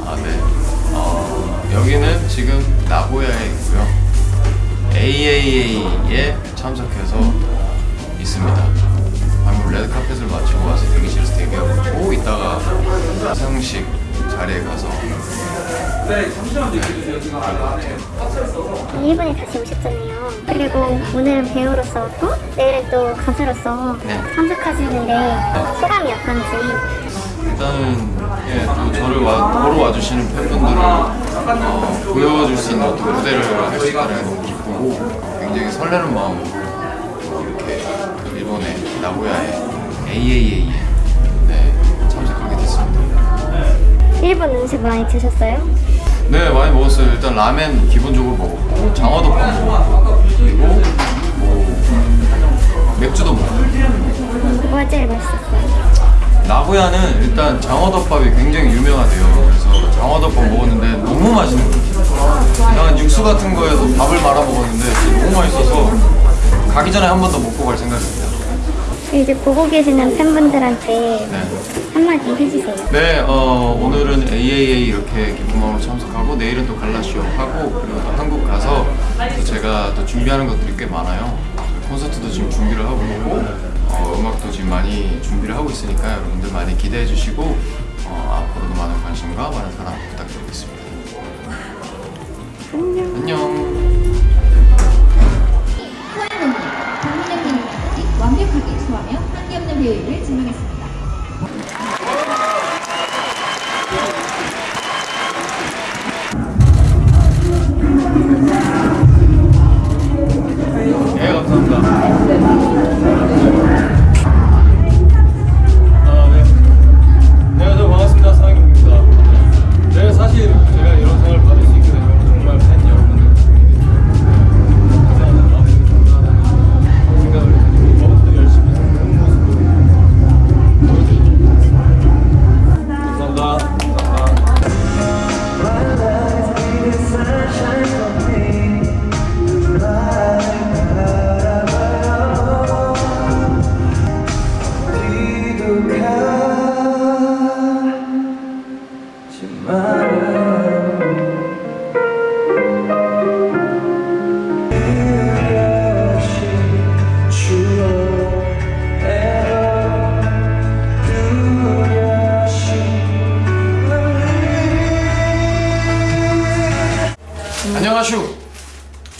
아, 네. 어, 여기는 지금 나고야에 있고요. AAA에 참석해서 있습니다. 방금 레드카펫을 마치고 와서 대기실에서 대기하고 이따가 상식 자리에 가서 일본에 다시 오셨잖아요. 그리고 오늘은 배우로서 또 내일은 또 가수로서 네. 참석하시는데 소감이 어떤지 일단은 예, 또 저를 와, 보러 와주시는 팬분들을 어, 보여줄 수 있는 어떤 무대를 할 수 있다는 게 너무 기쁘고 굉장히 설레는 마음으로 이렇게 일본의 나고야의 AAA에 네, 참석하게 됐습니다. 일본 음식 많이 드셨어요? 네 많이 먹었어요. 일단 라멘 기본적으로 먹었고 장어덮밥 먹었고 그리고 뭐 맥주도 먹었고 뭐가 제일 맛있었어요? 나고야는 일단 장어덮밥이 굉장히 유명하대요. 그래서 장어덮밥 먹었는데 너무 맛있는 거예요. 그냥 육수 같은 거에도 밥을 말아 먹었는데 너무 맛있어서 가기 전에 한 번 더 먹고 갈 생각입니다. 이제 보고 계시는 팬분들한테 네. 한마디 해주세요. 네, 어, 오늘은 AAA 이렇게 기쁨마로 참석하고 내일은 또 갈라쇼 하고 그리고 또 한국 가서 또 제가 또 준비하는 것들이 꽤 많아요. 콘서트도 지금 준비를 하고 있고 어, 음악도 지금 많이 준비를 하고 있으니까 여러분들 많이 기대해 주시고 어, 앞으로도 많은 관심과 많은 사랑. 안녕. 안녕. 완벽하게 소화하며 한계 없는 배우를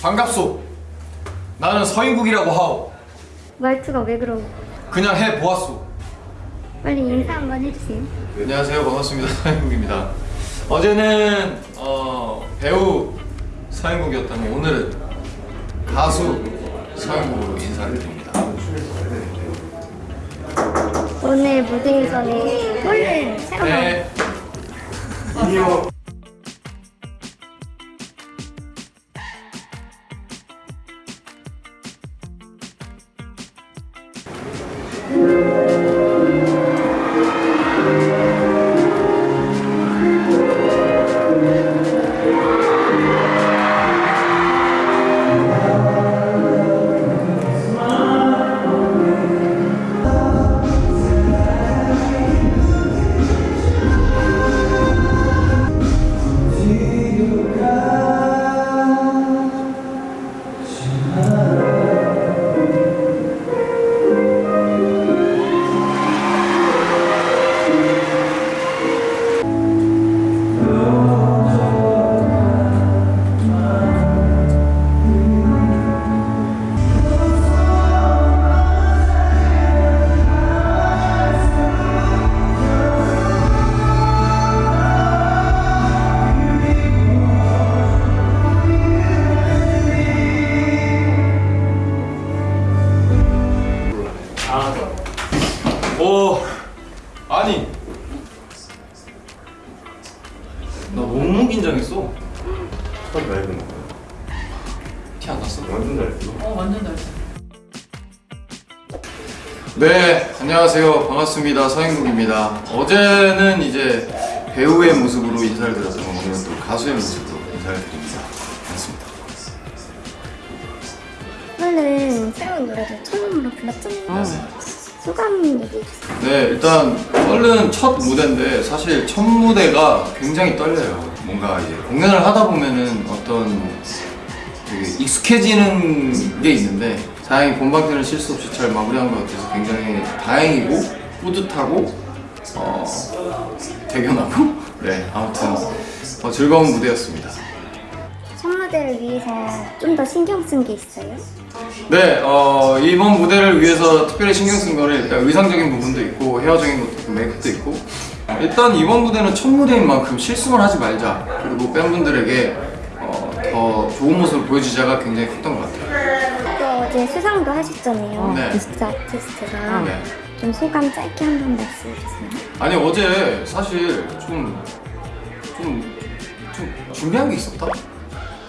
반갑소. 나는 서인국이라고 하오. 말투가 왜 그러고? 그냥 해 보았소. 빨리 인사 한번 해주세요. 안녕하세요. 반갑습니다. 서인국입니다. 어제는 어, 배우 서인국이었다면 오늘은 가수 서인국으로 인사를 드립니다. 오늘 무대에서는 꼴을 새로 나 오. 아니. 나 너무 긴장했어. 첫 라이브는 티 안 났어? 완전 잘했어. 완전 잘했어. 네, 안녕하세요. 반갑습니다. 서행국입니다. 어제는 이제 배우의 모습으로 인사를 드렸던 오늘은 또 가수의 모습으로 인사를 드립니다. 오늘은 새로운 노래를 처음으로 불렀잖아요. 소감 얘기해주세요. 네, 일단 썰은 첫 무대인데 사실 첫 무대가 굉장히 떨려요. 뭔가 이제 공연을 하다 보면은 어떤 되게 익숙해지는 게 있는데 다행히 본방 때는 실수 없이 잘 마무리한 것 같아서 굉장히 다행이고 뿌듯하고 어, 대견하고 네 아무튼 어, 즐거운 무대였습니다. 첫 무대를 위해서 좀 더 신경 쓴 게 있어요? 네, 어, 이번 무대를 위해서 특별히 신경 쓴 거는 일단 의상적인 부분도 있고 헤어적인 것도 있고 메이크도 있고 일단 이번 무대는 첫 무대인 만큼 실수만 하지 말자 그리고 팬분들에게 어, 더 좋은 모습을 보여주자가 굉장히 컸던 것 같아요. 또 어제 수상도 하셨잖아요. 네. 베스트 아티스트가. 네. 좀 소감 짧게 한 번 말씀해 주세요. 아니 어제 사실 좀, 좀, 좀 준비한 게 있었다?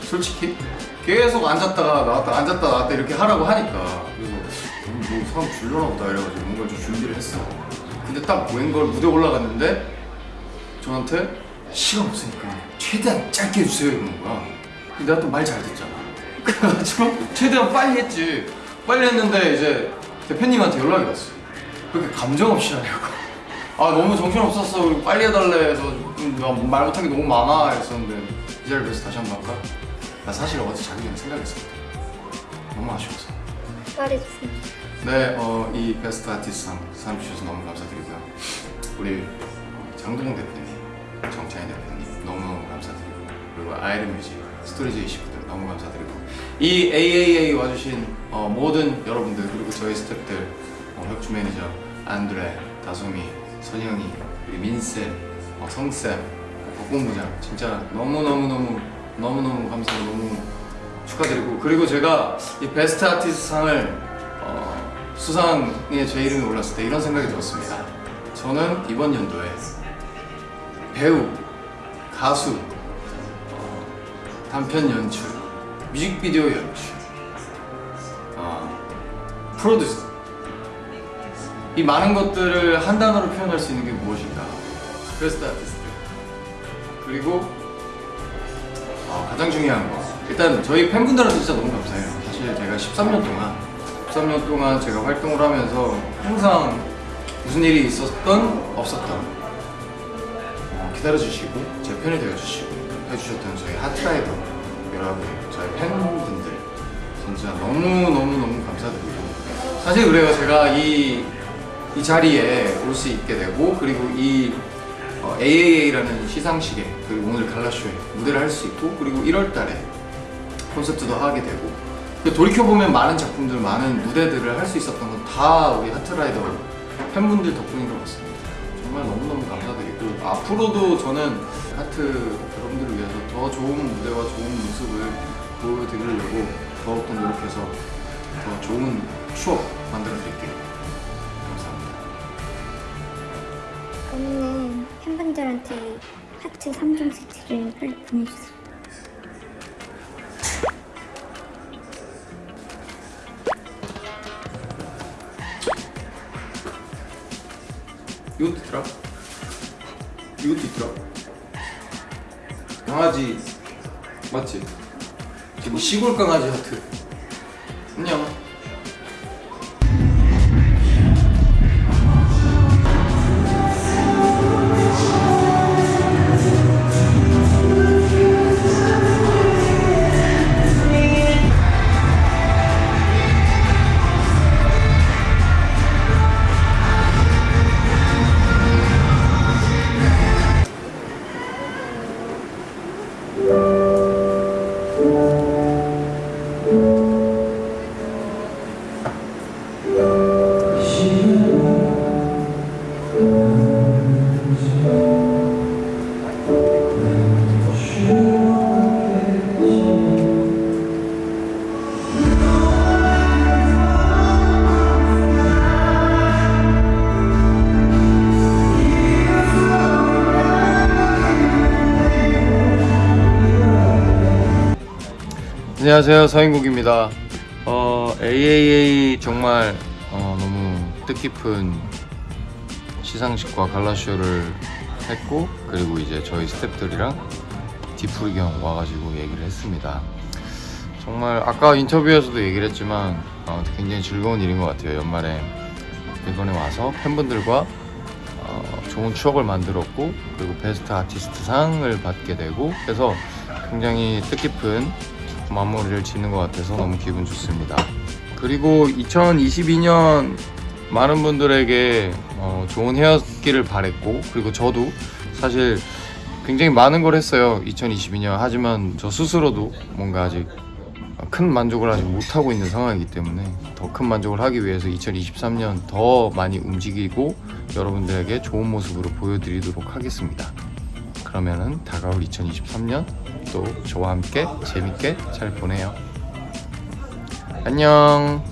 솔직히 계속 앉았다가 나왔다 앉았다 나왔다 이렇게 하라고 하니까. 그래서 음, 뭐 사람 줄려나 보다 이래가지고 뭔가 좀 준비를 했어. 근데 딱 웬걸 무대 올라갔는데 저한테 시간 없으니까 최대한 짧게 해주세요 이러는 거야. 근데 내가 또 말 잘 듣잖아. 그래가지고 최대한 빨리 했지. 빨리 했는데 이제 대표님한테 연락이 왔어. 그렇게 감정 없이 하냐고. 아 너무 정신 없었어. 그리고 빨리 해달래 해서 음, 나 말 못한 게 너무 많아 했었는데 이 자리를 위해서 다시 한 번 할까? 나 사실 어제 자기 전에 생각했어 너무 아쉬워서 말해주세요. 네, 어, 이 best artist상 상 주셔서 너무 감사드리고요. 우리 장동영 대표님, 정찬희 대표님 너무너무 감사드리고 그리고 아이른 music, 스토리지 식구들 너무 감사드리고 이 AAA 와주신 어, 모든 여러분들 그리고 저희 스태프들 어, 혁주 매니저, 안드레, 다솜이, 선영이, 민쌤, 어, 성쌤, 어, 박본부장 진짜 너무너무너무 너무너무 감사하고 너무 축하드리고 그리고 제가 이 베스트 아티스트 상을 어, 수상에 제 이름이 올랐을 때 이런 생각이 들었습니다. 저는 이번 연도에 배우, 가수, 어, 단편 연출, 뮤직비디오 연출, 어, 프로듀서 이 많은 것들을 한 단어로 표현할 수 있는 게 무엇일까? 베스트 아티스트 그리고 어, 가장 중요한 거. 일단 저희 팬분들한테 진짜 너무 감사해요. 사실 제가 13년 동안 13년 동안 제가 활동을 하면서 항상 무슨 일이 있었던 없었던 어, 기다려주시고 제 편이 되어주시고 해주셨던 저희 하트라이더 여러분 저희 팬분들 진짜 너무너무너무 감사드리고. 사실 그래요. 제가 이, 이 자리에 올 수 있게 되고 그리고 이 어, AAA라는 시상식에 그리고 오늘 갈라쇼에 무대를 할 수 있고 그리고 1월 달에 콘서트도 하게 되고. 그 돌이켜보면 많은 작품들, 많은 무대들을 할 수 있었던 건 다 우리 하트라이더 팬분들 덕분인 것 같습니다. 정말 너무너무 감사드리고. 앞으로도 저는 하트 여러분들을 위해서 더 좋은 무대와 좋은 모습을 보여드리려고 더욱더 노력해서 더 좋은 추억 만들어 드릴게요. 감사합니다. 오늘 팬분들한테 하트 3종 세트를 빨리 보내주세요. 이것도 있더라? 이것도 있더라? 강아지 맞지? 지금 시골 강아지 하트 안녕 안녕하세요 서인국입니다 어, AAA 정말 어, 너무 뜻깊은 시상식과 갈라쇼를 했고 그리고 이제 저희 스태프들이랑 디프리 경 와가지고 얘기를 했습니다. 정말 아까 인터뷰에서도 얘기를 했지만 어, 굉장히 즐거운 일인 것 같아요. 연말에 이번에 와서 팬분들과 어, 좋은 추억을 만들었고 그리고 베스트 아티스트 상을 받게 되고 그래서 굉장히 뜻깊은 마무리를 짓는 것 같아서 너무 기분 좋습니다. 그리고 2022년 많은 분들에게 어, 좋은 해였기를 바랬고 그리고 저도 사실 굉장히 많은 걸 했어요 2022년 하지만 저 스스로도 뭔가 아직 큰 만족을 아직 못하고 있는 상황이기 때문에 더 큰 만족을 하기 위해서 2023년 더 많이 움직이고 여러분들에게 좋은 모습으로 보여드리도록 하겠습니다 그러면은 다가올 2023년 또 저와 함께 재밌게 잘 보내요. 안녕